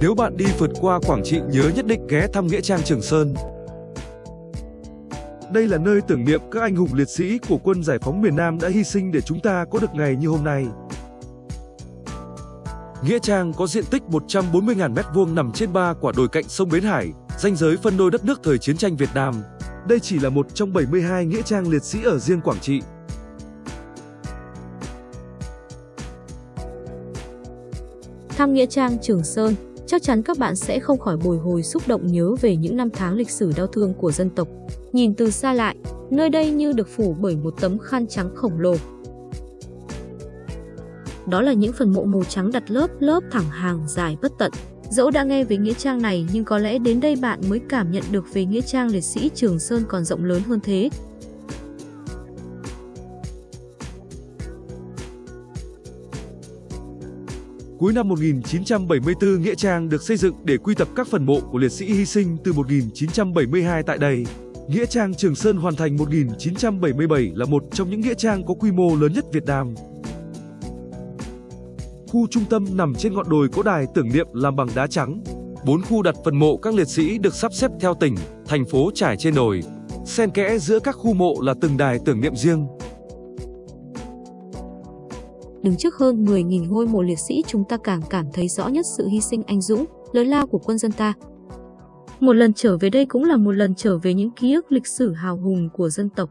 Nếu bạn đi vượt qua Quảng Trị nhớ nhất định ghé thăm Nghĩa Trang Trường Sơn. Đây là nơi tưởng niệm các anh hùng liệt sĩ của quân giải phóng miền Nam đã hy sinh để chúng ta có được ngày như hôm nay. Nghĩa Trang có diện tích 140.000 m2 nằm trên ba quả đồi cạnh sông Bến Hải, ranh giới phân đôi đất nước thời chiến tranh Việt Nam. Đây chỉ là một trong 72 nghĩa trang liệt sĩ ở riêng Quảng Trị. Thăm Nghĩa trang Trường Sơn, chắc chắn các bạn sẽ không khỏi bồi hồi xúc động nhớ về những năm tháng lịch sử đau thương của dân tộc. Nhìn từ xa lại, nơi đây như được phủ bởi một tấm khăn trắng khổng lồ. Đó là những phần mộ màu trắng đặt lớp lớp thẳng hàng dài bất tận. Dẫu đã nghe về nghĩa trang này nhưng có lẽ đến đây bạn mới cảm nhận được về nghĩa trang liệt sĩ Trường Sơn còn rộng lớn hơn thế. Cuối năm 1974, Nghĩa Trang được xây dựng để quy tập các phần mộ của liệt sĩ hy sinh từ 1972 tại đây. Nghĩa Trang Trường Sơn hoàn thành 1977 là một trong những nghĩa trang có quy mô lớn nhất Việt Nam. Khu trung tâm nằm trên ngọn đồi có đài tưởng niệm làm bằng đá trắng. Bốn khu đặt phần mộ các liệt sĩ được sắp xếp theo tỉnh, thành phố trải trên đồi. Xen kẽ giữa các khu mộ là từng đài tưởng niệm riêng. Đứng trước hơn 10.000 ngôi mộ liệt sĩ chúng ta càng cảm thấy rõ nhất sự hy sinh anh dũng, lớn lao của quân dân ta. Một lần trở về đây cũng là một lần trở về những ký ức lịch sử hào hùng của dân tộc.